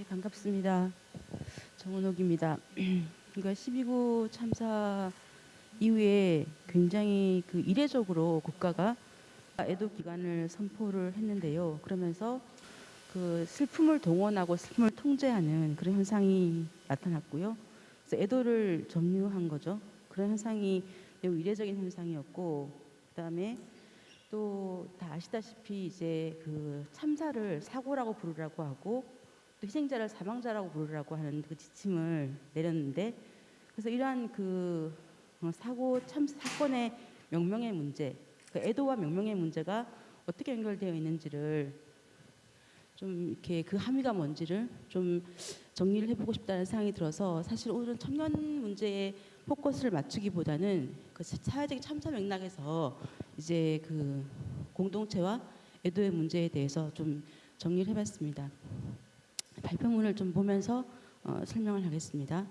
네, 반갑습니다. 정은옥입니다. 그러니까 12구 참사 이후에 굉장히 그 이례적으로 국가가 애도 기간을 선포를 했는데요. 그러면서 그 슬픔을 동원하고 슬픔을 통제하는 그런 현상이 나타났고요. 그래서 애도를 점유한 거죠. 그런 현상이 매우 이례적인 현상이었고, 그다음에 또 다 아시다시피 이제 그 참사를 사고라고 부르라고 하고 또 희생자를 사망자라고 부르라고 하는 그 지침을 내렸는데 그래서 이러한 그 어, 사고 참 사건의 명명의 문제, 그 애도와 명명의 문제가 어떻게 연결되어 있는지를 좀 이렇게 그 함의가 뭔지를 좀 정리를 해보고 싶다는 생각이 들어서 사실 오늘은 청년 문제에 포커스를 맞추기보다는 그 사회적인 참사 맥락에서 이제 그 공동체와 애도의 문제에 대해서 좀 정리를 해봤습니다. 발표문을 좀 보면서 어, 설명을 하겠습니다.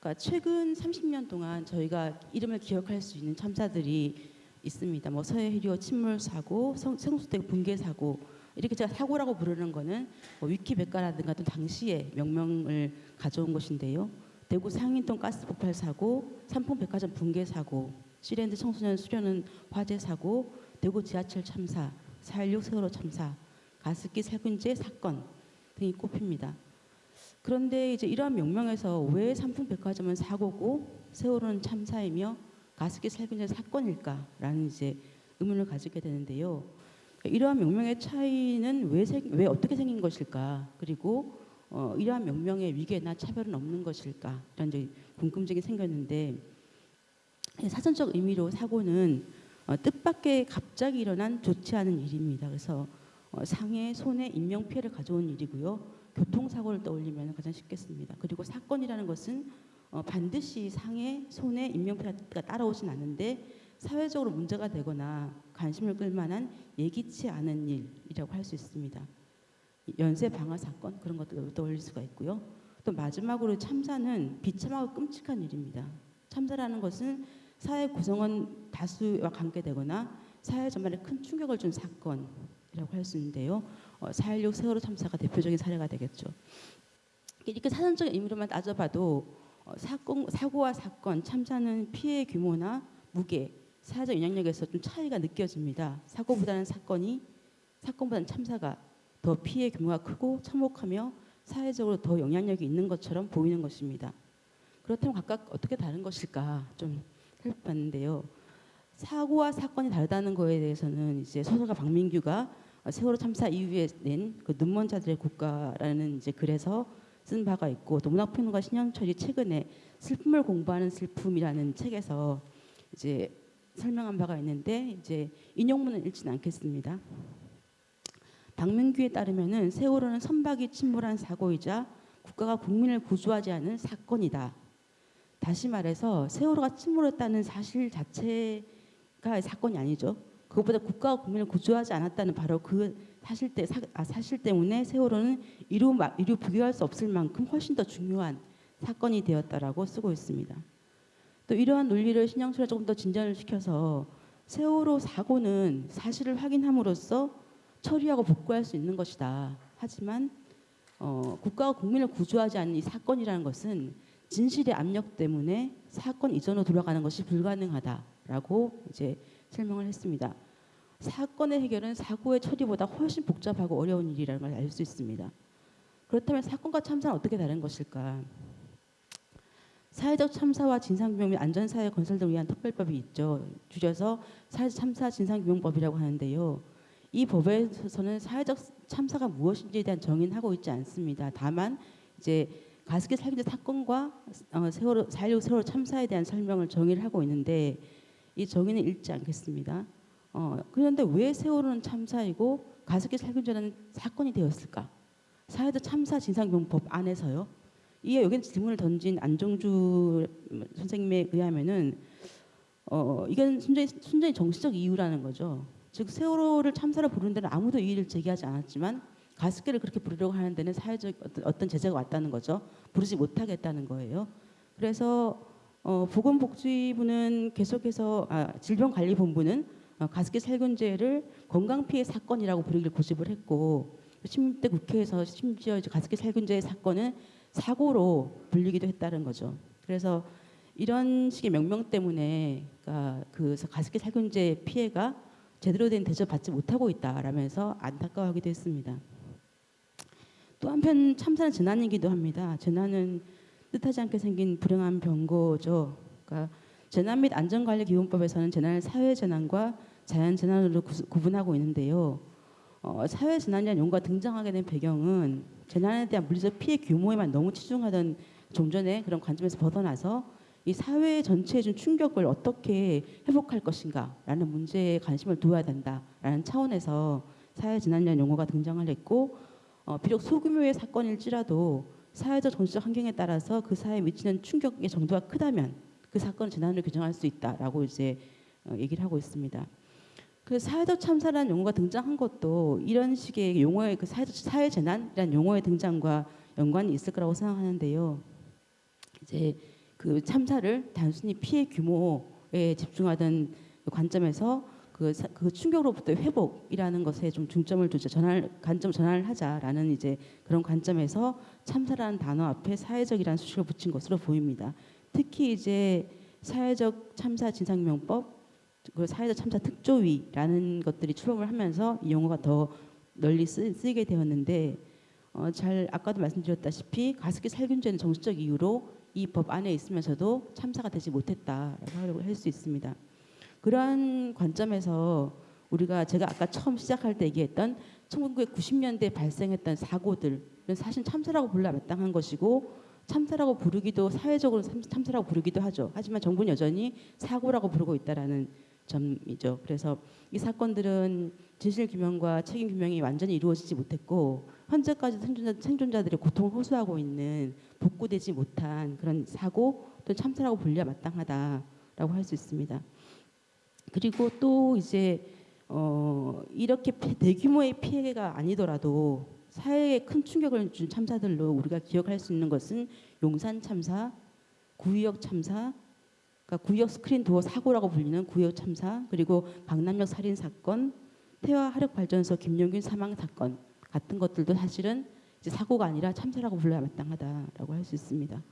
그러니까 최근 30년 동안 저희가 이름을 기억할 수 있는 참사들이 있습니다. 뭐 서해 해리오 침몰 사고, 성- 성수대 붕괴 사고 이렇게 제가 사고라고 부르는 거는 뭐 위키백과라든가 또 당시의 명명을 가져온 것인데요. 대구 상인동 가스 폭발 사고, 삼풍백화점 붕괴 사고, 시랜드 청소년 수련원 화재 사고, 대구 지하철 참사, 4.16 세월호 참사, 가습기 살균제 사건 등이 꼽힙니다. 그런데 이제 이러한 명명에서 왜 삼풍백화점은 사고고 세월호는 참사이며 가습기 살균제 사건일까라는 이제 의문을 가지게 되는데요. 이러한 명명의 차이는 왜, 생, 왜 어떻게 생긴 것일까? 그리고 어, 이러한 명명의 위계나 차별은 없는 것일까? 이런 이제 궁금증이 생겼는데 사전적 의미로 사고는 어, 뜻밖의 갑자기 일어난 좋지 않은 일입니다. 그래서 어, 상해, 손해, 인명 피해를 가져온 일이고요. 교통사고를 떠올리면 가장 쉽겠습니다. 그리고 사건이라는 것은 어, 반드시 상해, 손해, 인명 피해가 따라오진 않는데 사회적으로 문제가 되거나 관심을 끌만한 예기치 않은 일이라고 할 수 있습니다. 연쇄 방화 사건 그런 것도 떠올릴 수가 있고요. 또 마지막으로 참사는 비참하고 끔찍한 일입니다. 참사라는 것은 사회 구성원 다수와 관계되거나 사회 전반에 큰 충격을 준 사건 이라고 할 수 있는데요. 어, 4.16 세월호 참사가 대표적인 사례가 되겠죠. 이렇게 사전적 의미로만 따져봐도 어, 사건, 사고와 사건, 참사는 피해 규모나 무게, 사회적 영향력에서 좀 차이가 느껴집니다. 사고보다는 사건이, 사건보다는 참사가 더 피해 규모가 크고 참혹하며 사회적으로 더 영향력이 있는 것처럼 보이는 것입니다. 그렇다면 각각 어떻게 다른 것일까 좀 살펴봤는데요. 사고와 사건이 다르다는 거에 대해서는 이제 소설가 박민규가 세월호 참사 이후에 낸 그 눈먼 자들의 국가라는 이제 글에서 쓴 바가 있고 또 문학평론가 신현철이 최근에 슬픔을 공부하는 슬픔이라는 책에서 이제 설명한 바가 있는데 이제 인용문은 읽지는 않겠습니다. 박민규에 따르면은 세월호는 선박이 침몰한 사고이자 국가가 국민을 구조하지 않은 사건이다. 다시 말해서 세월호가 침몰했다는 사실 자체가 사건이 아니죠. 그것보다 국가가 국민을 구조하지 않았다는 바로 그 사실 때 사, 아, 사실 때문에 세월호는 이루 마- 이루 부교할 수 없을 만큼 훨씬 더 중요한 사건이 되었다라고 쓰고 있습니다. 또 이러한 논리를 신영철에 조금 더 진전을 시켜서 세월호 사고는 사실을 확인함으로써 처리하고 복구할 수 있는 것이다. 하지만 어, 국가가 국민을 구조하지 않는 이 사건이라는 것은 진실의 압력 때문에 사건 이전으로 돌아가는 것이 불가능하다라고 이제 설명을 했습니다. 사건의 해결은 사고의 처리보다 훨씬 복잡하고 어려운 일이라는 걸 알 수 있습니다. 그렇다면 사건과 참사는 어떻게 다른 것일까? 사회적 참사와 진상규명 및 안전사회 건설 등을 위한 특별법이 있죠. 줄여서 사회적 참사 진상규명법이라고 하는데요. 이 법에서는 사회적 참사가 무엇인지에 대한 정의는 하고 있지 않습니다. 다만 이제 가습기 살균제 사건과 어, 세월호 4.16 세월호 참사에 대한 설명을 정의를 하고 있는데 이 정의는 읽지 않겠습니다. 어, 그런데 왜 세월호는 참사이고 가습기 살균제는 사건이 되었을까? 사회적 참사 진상규명법 안에서요. 이게 여기 질문을 던진 안정주 선생님에 의하면은 어, 이건 순전히, 순전히 정치적 이유라는 거죠. 즉 세월호를 참사로 부르는 데는 아무도 이의를 제기하지 않았지만 가습기를 그렇게 부르려고 하는 데는 사회적 어떤, 제재가 왔다는 거죠. 부르지 못하겠다는 거예요. 그래서 어, 보건복지부는 계속해서 아, 질병관리본부는 어, 가습기 살균제를 건강 피해 사건이라고 부르기를 고집을 했고 16대 국회에서 심지어 가습기 살균제 사건은 사고로 불리기도 했다는 거죠. 그래서 이런 식의 명명 때문에 그러니까 그 가습기 살균제 피해가 제대로 된 대접 받지 못하고 있다라면서 안타까워하기도 했습니다. 또 한편 참사는 재난이기도 합니다. 재난은 뜻하지 않게 생긴 불행한 병고죠. 그러니까 재난 및 안전관리 기본법에서는 재난을 사회 재난과 자연 재난으로 구, 분하고 있는데요. 어, 사회 재난이라는 용어가 등장하게 된 배경은 재난에 대한 물리적 피해 규모에만 너무 치중하던 종전의 그런 관점에서 벗어나서 이 사회 전체에 준 충격을 어떻게 회복할 것인가라는 문제에 관심을 두어야 된다라는 차원에서 사회 재난이라는 용어가 등장을 했고 어, 비록 소규모의 사건일지라도 사회적 정치적 환경에 따라서 그 사회에 미치는 충격의 정도가 크다면 그 사건 재난으로 규정할 수 있다라고 이제 어, 얘기를 하고 있습니다. 그 사회적 참사라는 용어가 등장한 것도 이런 식의 용어의 그 사회적 사회 재난이라는 용어의 등장과 연관이 있을 거라고 생각하는데요. 이제 그 참사를 단순히 피해 규모에 집중하던 관점에서 그, 사, 그 충격으로부터의 회복이라는 것에 좀 중점을 두자 전환 관점 전환을 하자라는 이제 그런 관점에서 참사라는 단어 앞에 사회적이라는 수식을 붙인 것으로 보입니다. 특히 이제 사회적 참사 진상명법 그리고 사회적 참사 특조위라는 것들이 출범을 하면서 이 용어가 더 널리 쓰, 이게 되었는데 어, 잘 아까도 말씀드렸다시피 가습기 살균제는 정치적 이유로 이 법 안에 있으면서도 참사가 되지 못했다라고 할 수 있습니다. 그러한 관점에서 우리가 제가 아까 처음 시작할 때 얘기했던 1990년대 발생했던 사고들은 사실 참사라고 불러 마땅한 것이고 참사라고 부르기도 사회적으로 참 사라고 부르기도 하죠. 하지만 정부는 여전히 사고라고 부르고 있다라는 점이죠. 그래서 이 사건들은 진실 규명과 책임 규명이 완전히 이루어지지 못했고 현재까지 생존자, 생존자들의 고통을 호소하고 있는 복구되지 못한 그런 사고 또 참사라고 불려 마땅하다라고 할 수 있습니다. 그리고 또 이제 어 이렇게 대규모의 피해가 아니더라도 사회에 큰 충격을 준 참사들로 우리가 기억할 수 있는 것은 용산 참사, 구의역 참사, 그러니까 구의역 스크린 도어 사고라고 불리는 구의역 참사, 그리고 강남역 살인 사건, 태화 화력 발전소 김용균 사망 사건 같은 것들도 사실은 이제 사고가 아니라 참사라고 불러야 마땅하다라고 할 수 있습니다.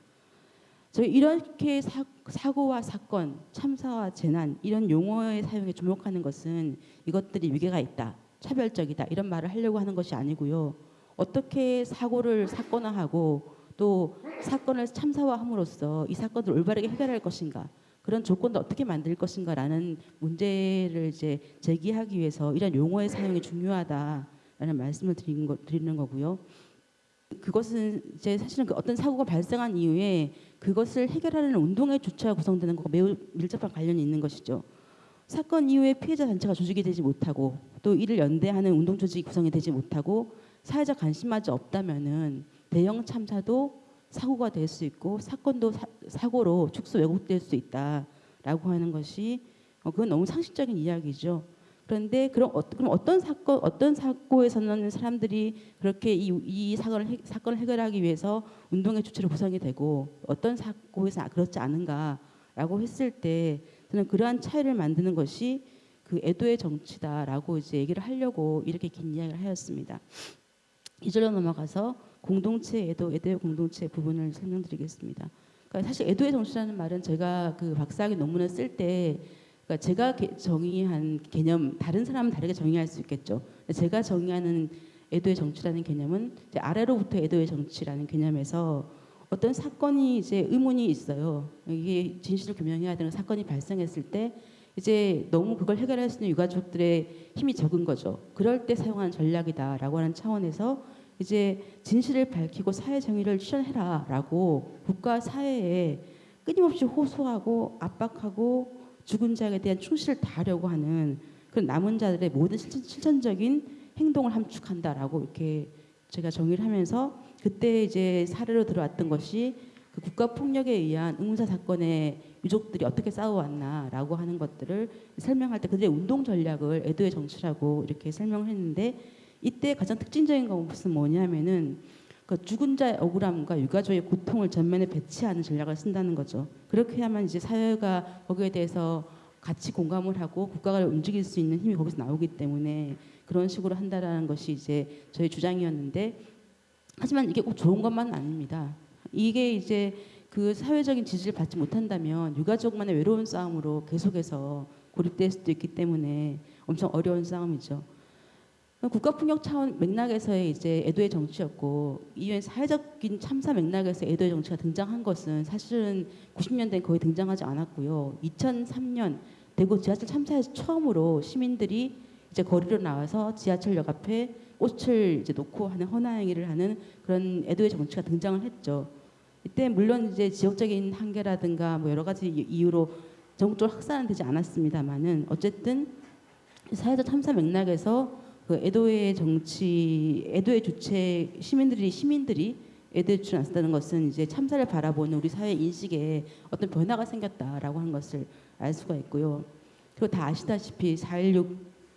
저희 이렇게 사, 사고와 사건, 참사와 재난 이런 용어의 사용에 주목하는 것은 이것들이 위계가 있다, 차별적이다 이런 말을 하려고 하는 것이 아니고요. 어떻게 사고를 사건화하고 또 사건을 참사화함으로써 이 사건을 올바르게 해결할 것인가 그런 조건도 어떻게 만들 것인가라는 문제를 이제 제기하기 위해서 이런 용어의 사용이 중요하다라는 말씀을 드리는, 거, 드리는 거고요. 그것은 이제 사실은 그 어떤 사고가 발생한 이후에 그것을 해결하는 운동의 주체가 구성되는 것과 매우 밀접한 관련이 있는 것이죠. 사건 이후에 피해자 단체가 조직이 되지 못하고 또 이를 연대하는 운동 조직이 구성이 되지 못하고 사회적 관심마저 없다면은 대형 참사도 사고가 될 수 있고 사건도 사, 고로 축소 왜곡될 수 있다라고 하는 것이 어, 그건 너무 상식적인 이야기죠. 그런데 그럼, 어, 그럼 어떤 사건 어떤 사고에서는 사람들이 그렇게 이, 이 사건을 해, 사건을 해결하기 위해서 운동의 주체로 구성이 되고 어떤 사고에서 그렇지 않은가라고 했을 때 저는 그러한 차이를 만드는 것이 그 애도의 정치다라고 이제 얘기를 하려고 이렇게 긴 이야기를 하였습니다. 이절로 넘어가서 공동체 애도 애도의 공동체 부분을 설명드리겠습니다. 그러니까 사실 애도의 정치라는 말은 제가 그 박사학위 논문을 쓸때 그러니까 제가 정의한 개념 다른 사람은 다르게 정의할 수 있겠죠. 제가 정의하는 애도의 정치라는 개념은 아래로부터 애도의 정치라는 개념에서 어떤 사건이 이제 의문이 있어요. 이게 진실을 규명해야 되는 사건이 발생했을 때 이제 너무 그걸 해결할 수 있는 유가족들의 힘이 적은 거죠. 그럴 때 사용하는 전략이다라고 하는 차원에서 이제 진실을 밝히고 사회 정의를 실현해라라고 국가 사회에 끊임없이 호소하고 압박하고 죽은 자에 대한 충실을 다하려고 하는 그런 남은 자들의 모든 실천 적인 행동을 함축한다라고 이렇게 제가 정의를 하면서 그때 이제 사례로 들어왔던 것이 그 국가 폭력에 의한 의문사 사건의 유족들이 어떻게 싸워왔나라고 하는 것들을 설명할 때 그들의 운동 전략을 애도의 정치라고 이렇게 설명을 했는데 이때 가장 특징적인 것은 뭐냐면은 그 죽은 자의 억울함과 유가족의 고통을 전면에 배치하는 전략을 쓴다는 거죠. 그렇게 해야만 이제 사회가 거기에 대해서 같이 공감을 하고 국가가 움직일 수 있는 힘이 거기서 나오기 때문에 그런 식으로 한다라는 것이 이제 저희 주장이었는데 하지만 이게 꼭 좋은 것만은 아닙니다. 이게 이제 그 사회적인 지지를 받지 못한다면 유가족만의 외로운 싸움으로 계속해서 고립될 수도 있기 때문에 엄청 어려운 싸움이죠. 국가폭력 차원 맥락에서의 이제 애도의 정치였고 이후엔 사회적인 참사 맥락에서 애도의 정치가 등장한 것은 사실은 90년대에 거의 등장하지 않았고요. 2003년 대구 지하철 참사에서 처음으로 시민들이 이제 거리로 나와서 지하철역 앞에 꽃을 이제 놓고 하는 헌화행위를 하는 그런 애도의 정치가 등장을 했죠. 이때 물론 이제 지역적인 한계라든가 뭐 여러 가지 이유로 전국적으로 확산은 되지 않았습니다만은 어쨌든 사회적 참사 맥락에서 그 애도의 정치, 애도의 주체 시민들이 시민들이 애도의 주체를 나섰다는 것은 이제 참사를 바라보는 우리 사회 인식에 어떤 변화가 생겼다라고 하는 것을 알 수가 있고요. 그리고 다 아시다시피 4.16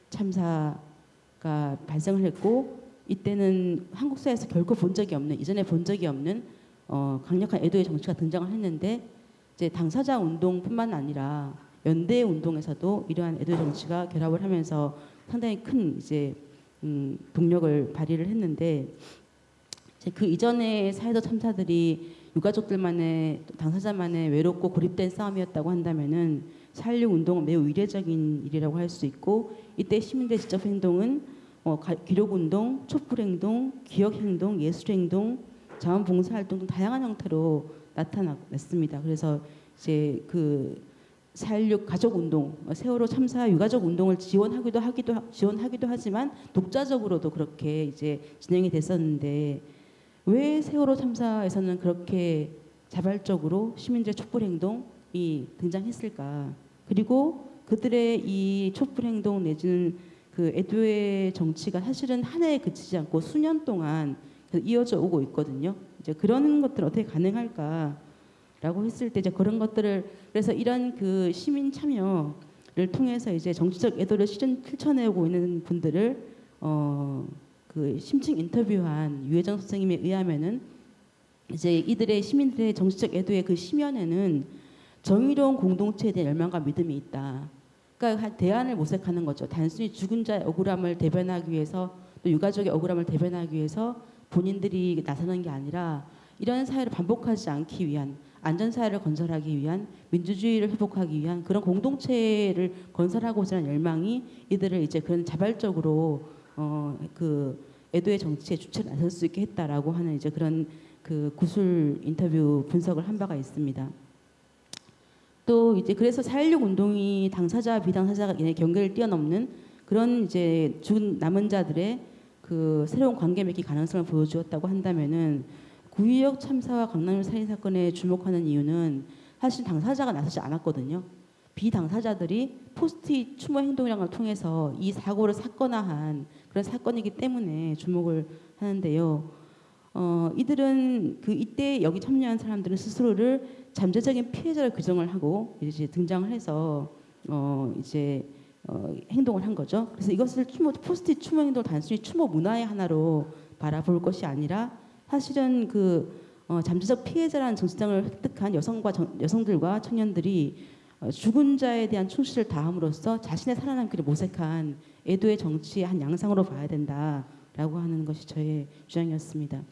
참사가 발생을 했고 이때는 한국 사회에서 결코 본 적이 없는 이전에 본 적이 없는 어, 강력한 애도의 정치가 등장을 했는데 이제 당사자 운동뿐만 아니라 연대 운동에서도 이러한 애도의 정치가 결합을 하면서 상당히 큰 이제 음, 동력을 발휘를 했는데 이제 그 이전의 사회적 참사들이 유가족들만의 당사자만의 외롭고 고립된 싸움이었다고 한다면은 4.16 운동은 매우 이례적인 일이라고 할 수 있고 이때 시민들의 직접 행동은 어, 기록운동, 촛불행동, 기억행동, 예술행동, 자원봉사 활동 등 다양한 형태로 나타났습니다. 그래서 이제 그4.16 가족 운동, 세월호 참사 유가족 운동을 지원하기도 하기도 지원하기도 하지만 독자적으로도 그렇게 이제 진행이 됐었는데 왜 세월호 참사에서는 그렇게 자발적으로 시민들의 촛불 행동이 등장했을까? 그리고 그들의 이 촛불 행동 내지는 그 애도의 정치가 사실은 한 해에 그치지 않고 수년 동안 이어져 오고 있거든요. 이제 그런 것들 어떻게 가능할까? 라고 했을 때 이제 그런 것들을 그래서 이런 그 시민 참여를 통해서 이제 정치적 애도를 실현 실천해오고 있는 분들을 어 그 심층 인터뷰한 유혜정 선생님에 의하면은 이제 이들의 시민들의 정치적 애도의 그 심연에는 정의로운 공동체에 대한 열망과 믿음이 있다. 그러니까 대안을 모색하는 거죠. 단순히 죽은 자의 억울함을 대변하기 위해서 또 유가족의 억울함을 대변하기 위해서 본인들이 나서는 게 아니라 이런 사회를 반복하지 않기 위한 안전사회를 건설하기 위한 민주주의를 회복하기 위한 그런 공동체를 건설하고자 하는 열망이 이들을 이제 그런 자발적으로 어 그 애도의 정치의 주체를 나설 수 있게 했다라고 하는 이제 그런 그 구술 인터뷰 분석을 한 바가 있습니다. 또 이제 그래서 4.16 운동이 당사자 비당사자가 경계를 뛰어넘는 그런 이제 죽은 남은 자들의 그 새로운 관계 맺기 가능성을 보여주었다고 한다면은 구의역 참사와 강남역 살인 사건에 주목하는 이유는 사실 당사자가 나서지 않았거든요. 비당사자들이 포스트잇 추모 걸 통해서 이 사고를 사건화한 그런 사건이기 때문에 주목을 하는데요. 어, 이들은 그 이때 여기 참여한 사람들은 스스로를 잠재적인 피해자로 규정을 하고 이제 등장을 해서 어, 이제 어, 행동을 한 거죠. 그래서 이것을 추모 포스트잇 추모 행동 단순히 추모 문화의 하나로 바라볼 것이 아니라 사실은 그 어, 잠재적 피해자라는 정치장을 획득한 여성과 정, 여성들과 청년들이 어, 죽은 자에 대한 충실을 다함으로써 자신의 살아남기를 모색한 애도의 정치의 한 양상으로 봐야 된다라고 하는 것이 저의 주장이었습니다.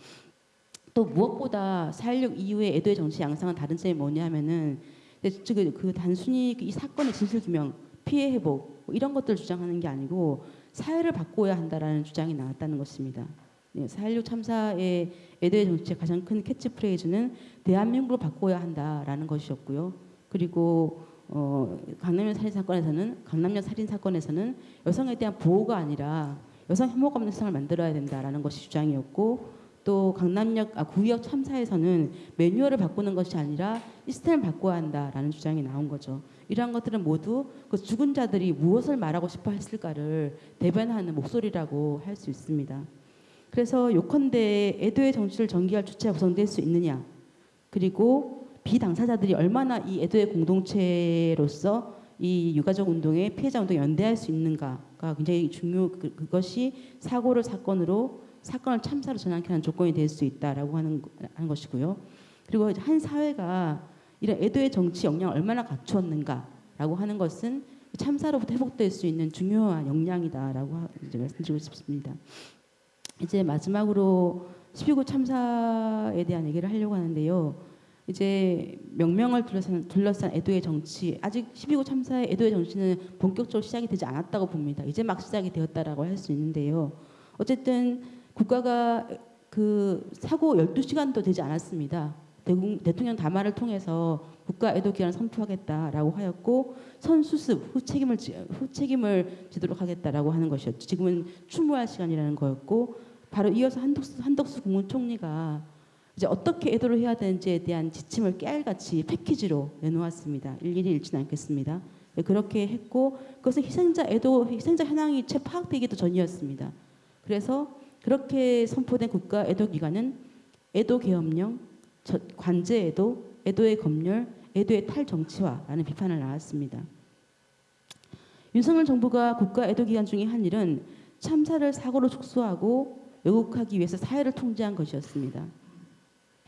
또 무엇보다 4.16 이후의 애도의 정치 양상은 다른 점이 뭐냐면은 그, 그 단순히 이 사건의 진실 규명, 피해 회복 뭐 이런 것들을 주장하는 게 아니고 사회를 바꿔야 한다라는 주장이 나왔다는 것입니다. 4.16 참사의 애도의 정치의 가장 큰 캐치프레이즈는 대한민국을 바꿔야 한다라는 것이었고요. 그리고 어, 강남역 살인 사건에서는 강남역 살인 사건에서는 여성에 대한 보호가 아니라 여성 혐오가 세상을 만들어야 된다라는 것이 주장이었고 또 강남역 아, 구역 참사에서는 매뉴얼을 바꾸는 것이 아니라 시스템을 바꿔야 한다라는 주장이 나온 거죠. 이러한 것들은 모두 그 죽은 자들이 무엇을 말하고 싶어 했을까를 대변하는 목소리라고 할 수 있습니다. 그래서 요컨대 애도의 정치를 전개할 주체가 구성될 수 있느냐 그리고 비당사자들이 얼마나 이 애도의 공동체로서 이 유가족 운동에 피해자 운동에 연대할 수 있는가가 굉장히 중요 그, 그것이 사고를 사건으로 사건을 참사로 전환케 하는 조건이 될 수 있다라고 하는, 하는 것이고요. 그리고 한 사회가 이런 애도의 정치 역량을 얼마나 갖추었는가라고 하는 것은 참사로부터 회복될 수 있는 중요한 역량이다라고 하- 이제 말씀드리고 싶습니다. 이제 마지막으로 12구 참사에 대한 얘기를 하려고 하는데요. 이제 명명을 둘러싼, 둘러싼 애도의 정치 아직 12구 참사의 애도의 정치는 본격적으로 시작이 되지 않았다고 봅니다. 이제 막 시작이 되었다라고 할 수 있는데요. 어쨌든 국가가 그 사고 12시간도 되지 않았습니다. 대통령 담화를 통해서 국가 애도 기간을 선포하겠다라고 하였고 선수습 후 책임을 지, 후 책임을 지도록 하겠다라고 하는 것이었죠. 지금은 추모할 시간이라는 거였고 바로 이어서 한덕수, 한덕수 국무총리가 이제 어떻게 애도를 해야 되는지에 대한 지침을 깨알같이 패키지로 내놓았습니다. 일일이 읽지는 않겠습니다. 네, 그렇게 했고 그것은 희생자 애도 희생자 현황이 채 파악되기도 전이었습니다. 그래서 그렇게 선포된 국가 애도 기간은 애도 계엄령, 저- 관제 애도, 애도의 검열, 애도의 탈정치화라는 비판을 나왔습니다. 윤석열 정부가 국가 애도 기간 중에 한 일은 참사를 사고로 축소하고 왜곡하기 위해서 사회를 통제한 것이었습니다.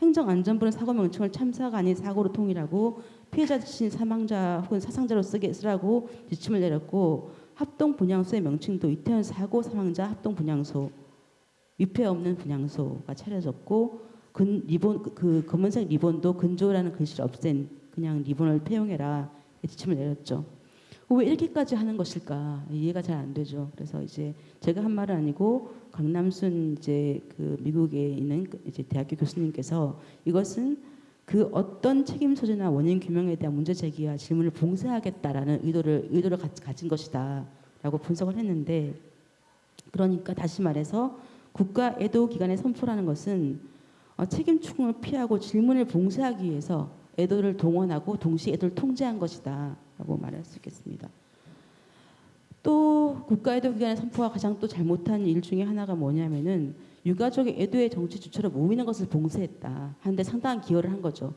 행정안전부는 사고 명칭을 참사가 아닌 사고로 통일하고 피해자 대신 사망자 혹은 사상자로 쓰라고 지침을 내렸고 합동 분향소의 명칭도 이태원 사고 사망자 합동 분향소 위패 없는 분향소가 차려졌고 근 리본 그- 그 검은색 리본도 근조라는 글씨를 없앤 그냥 리본을 폐용해라 지침을 내렸죠. 왜 이렇게까지 하는 것일까 이해가 잘 안 되죠. 그래서 이제 제가 한 말은 아니고 강남순 이제 그 미국에 있는 그 이제 대학교 교수님께서 이것은 그 어떤 책임 소재나 원인 규명에 대한 문제 제기와 질문을 봉쇄하겠다라는 의도를 의도를 가, 가진 것이다라고 분석을 했는데 그러니까 다시 말해서 국가 애도 기간의 선포라는 것은 어, 책임 추궁을 피하고 질문을 봉쇄하기 위해서 애도를 동원하고 동시에 애도를 통제한 것이다 라고 말할 수 있겠습니다. 또 국가 애도 기간의 선포가 가장 또 잘못한 일 중에 하나가 뭐냐면은 유가족의 애도의 정치 주체로 모이는 것을 봉쇄했다 하는데 상당한 기여를 한 거죠.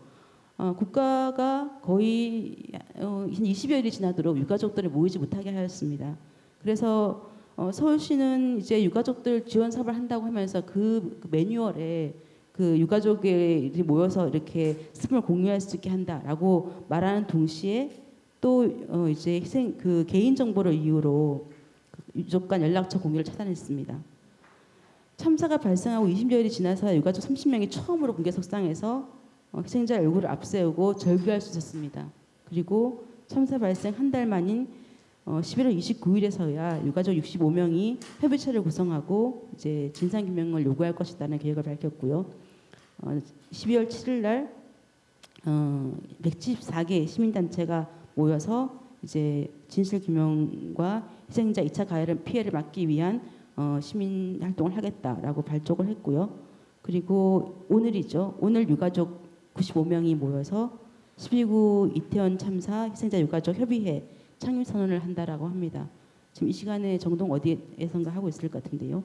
어, 국가가 거의 어, 20여일이 지나도록 유가족들을 모이지 못하게 하였습니다. 그래서 어, 서울시는 이제 유가족들 지원 사업을 한다고 하면서 그, 그 매뉴얼에 그 유가족들이 모여서 이렇게 스품을 공유할 수 있게 한다라고 말하는 동시에 또 어, 이제 희생 그 개인 정보를 이유로 그 유족 간 연락처 공유를 차단했습니다. 참사가 발생하고 20여일이 지나서 유가족 30명이 처음으로 공개석상에서 어, 희생자 얼굴을 앞세우고 절규할 수 있었습니다. 그리고 참사 발생 한 달 만인 어, 11월 29일에서야 유가족 65명이 협의체를 구성하고 이제 진상 규명을 요구할 것이라는 계획을 밝혔고요. 어, 12월 7일 날 어, 174개 시민단체가 모여서 이제 진실 규명과 희생자 2차 가해를 피해를 막기 위한 어, 시민 활동을 하겠다라고 발족을 했고요. 그리고 오늘이죠. 오늘 유가족 95명이 모여서 12구 이태원 참사 희생자 유가족 협의회 창립 선언을 한다라고 합니다. 지금 이 시간에 정동 어디에선가 하고 있을 것 같은데요.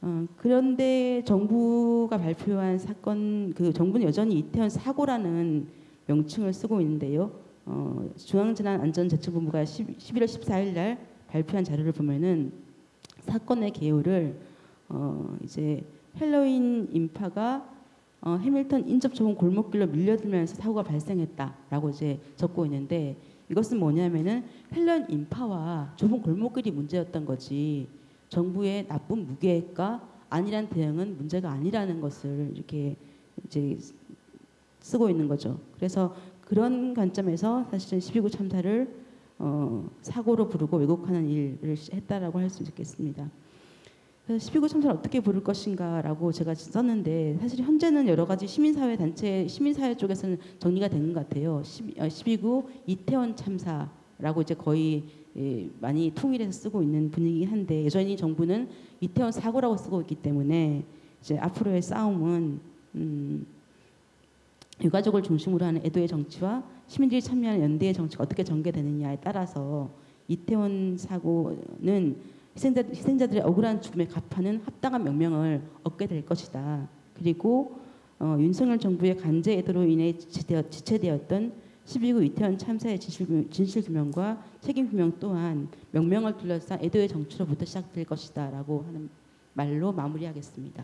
어, 그런데 정부가 발표한 사건 그 정부는 여전히 이태원 사고라는 명칭을 쓰고 있는데요. 어, 중앙재난안전대책본부가 10, 11월 14일 날 발표한 자료를 보면은 사건의 개요를 어, 이제 헬로윈 인파가 어, 해밀턴 인접 좁은 골목길로 밀려들면서 사고가 발생했다라고 이제 적고 있는데 이것은 뭐냐면은 헬로윈 인파와 좁은 골목길이 문제였던 거지 정부의 나쁜 무계획과 안일한 대응은 문제가 아니라는 것을 이렇게 이제 쓰고 있는 거죠. 그래서 그런 관점에서 사실은 12구 참사를 어, 사고로 부르고 왜곡하는 일을 했다라고 할 수 있겠습니다. 그래서 12구 참사를 어떻게 부를 것인가라고 제가 썼는데 사실 현재는 여러 가지 시민사회 단체, 시민사회 쪽에서는 정리가 된 것 같아요. 12, 어, 12구 이태원 참사라고 이제 거의 예, 많이 통일해서 쓰고 있는 분위기긴 한데 여전히 정부는 이태원 사고라고 쓰고 있기 때문에 이제 앞으로의 싸움은 음, 유가족을 중심으로 하는 애도의 정치와 시민들이 참여하는 연대의 정치가 어떻게 전개되느냐에 따라서 이태원 사고는 희생자, 희생자들의 억울한 죽음에 갚하는 합당한 명명을 얻게 될 것이다. 그리고 어, 윤석열 정부의 간제 애도로 인해 지체되었, 지체되었 던 12구 이태원 참사의 진실, 규명과 책임 규명 또한 명명을 둘러싼 애도의 정치로부터 시작될 것이다 라고 하는 말로 마무리하겠습니다.